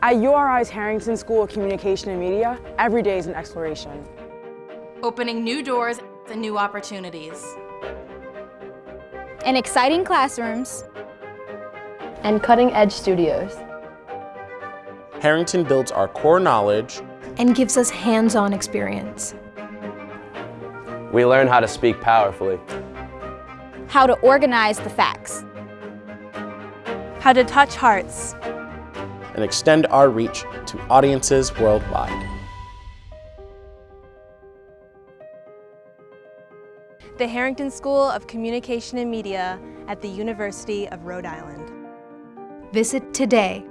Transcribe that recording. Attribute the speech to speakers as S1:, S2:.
S1: At URI's Harrington School of Communication and Media, every day is an exploration.
S2: Opening new doors and new opportunities.
S3: In exciting classrooms.
S4: And cutting-edge studios.
S5: Harrington builds our core knowledge
S6: and gives us hands-on experience.
S7: We learn how to speak powerfully.
S3: How to organize the facts.
S8: How to touch hearts.
S5: And extend our reach to audiences worldwide.
S8: The Harrington School of Communication and Media at the University of Rhode Island.
S6: Visit today